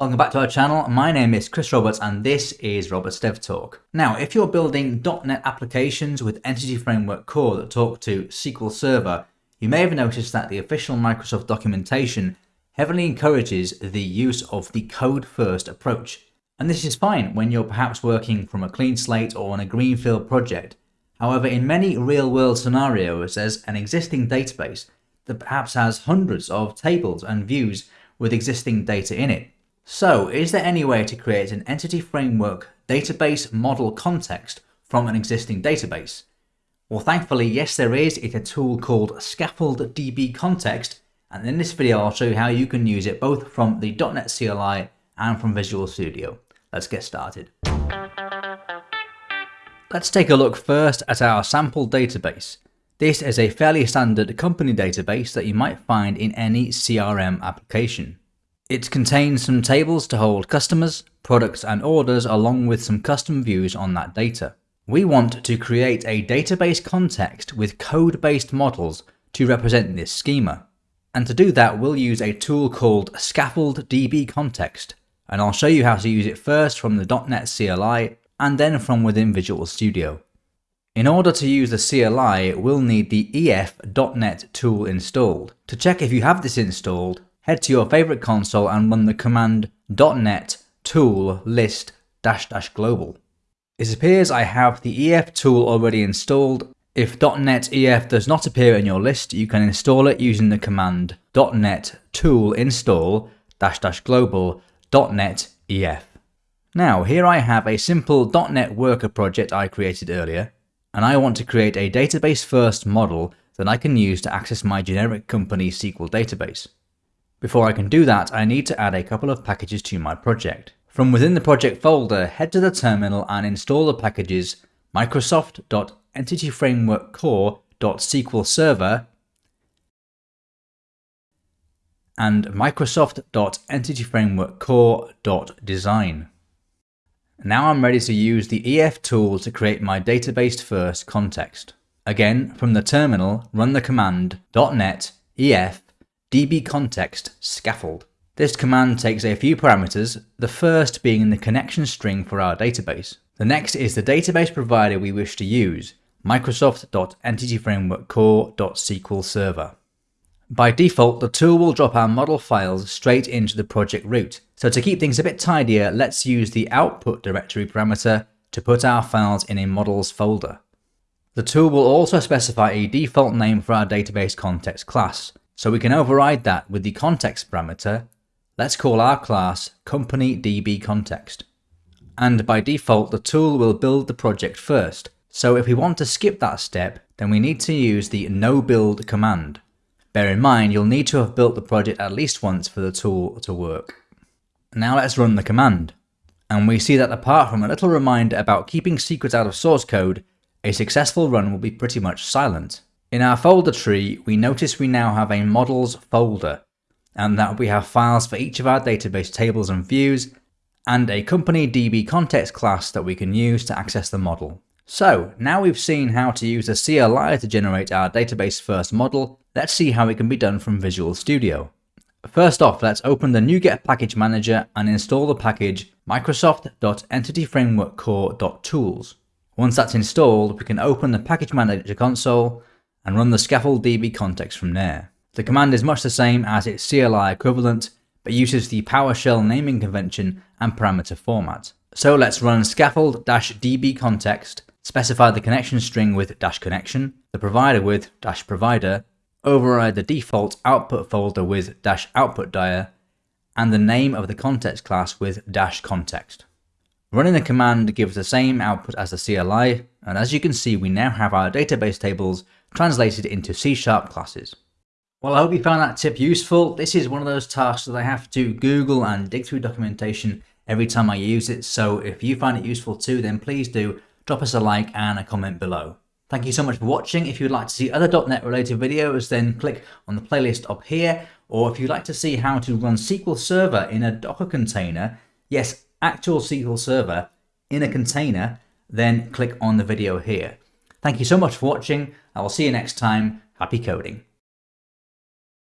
Welcome back to our channel. My name is Chris Roberts and this is Roberts Dev Talk. Now, if you're building .NET applications with Entity Framework Core that talk to SQL Server, you may have noticed that the official Microsoft documentation heavily encourages the use of the code first approach. And this is fine when you're perhaps working from a clean slate or on a greenfield project. However, in many real world scenarios, there's an existing database that perhaps has hundreds of tables and views with existing data in it. So is there any way to create an entity framework database model context from an existing database? Well, thankfully, yes, there is. It's a tool called Scaffold DB Context. And in this video, I'll show you how you can use it both from the .NET CLI and from Visual Studio. Let's get started. Let's take a look first at our sample database. This is a fairly standard company database that you might find in any CRM application. It contains some tables to hold customers, products and orders along with some custom views on that data. We want to create a database context with code-based models to represent this schema. And to do that, we'll use a tool called Scaffold DB Context, and I'll show you how to use it first from the .NET CLI and then from within Visual Studio. In order to use the CLI, we'll need the ef.net tool installed. To check if you have this installed, head to your favorite console and run the command .net tool list dash dash global. It appears I have the EF tool already installed. If .NET EF does not appear in your list, you can install it using the command .NET tool install dash dash global .NET EF. Now here I have a simple .NET worker project I created earlier, and I want to create a database first model that I can use to access my generic company SQL database. Before I can do that, I need to add a couple of packages to my project. From within the project folder, head to the terminal and install the packages microsoft.entityframeworkcore.sql server and microsoft.entityframeworkcore.design. Now I'm ready to use the EF tool to create my database first context. Again, from the terminal, run the command .NET EF dbcontext scaffold. This command takes a few parameters, the first being the connection string for our database. The next is the database provider we wish to use, microsoft.entityframeworkcore.sql server. By default, the tool will drop our model files straight into the project root, so to keep things a bit tidier, let's use the output directory parameter to put our files in a models folder. The tool will also specify a default name for our database context class, so we can override that with the context parameter. Let's call our class company DB context. And by default, the tool will build the project first. So if we want to skip that step, then we need to use the no build command. Bear in mind, you'll need to have built the project at least once for the tool to work. Now let's run the command. And we see that apart from a little reminder about keeping secrets out of source code, a successful run will be pretty much silent. In our folder tree, we notice we now have a models folder, and that we have files for each of our database tables and views, and a company DB context class that we can use to access the model. So now we've seen how to use the CLI to generate our database first model, let's see how it can be done from Visual Studio. First off, let's open the NuGet package manager and install the package microsoft.entityframeworkcore.tools. Once that's installed, we can open the package manager console and run the scaffold DB context from there. The command is much the same as its CLI equivalent, but uses the PowerShell naming convention and parameter format. So let's run scaffold-db context, specify the connection string with dash connection, the provider with dash provider, override the default output folder with dash output and the name of the context class with dash context. Running the command gives the same output as the CLI, and as you can see we now have our database tables translated into C-sharp classes. Well, I hope you found that tip useful. This is one of those tasks that I have to Google and dig through documentation every time I use it, so if you find it useful too, then please do drop us a like and a comment below. Thank you so much for watching. If you'd like to see other .NET related videos, then click on the playlist up here, or if you'd like to see how to run SQL Server in a Docker container, yes, actual SQL Server in a container, then click on the video here. Thank you so much for watching. I will see you next time. Happy coding.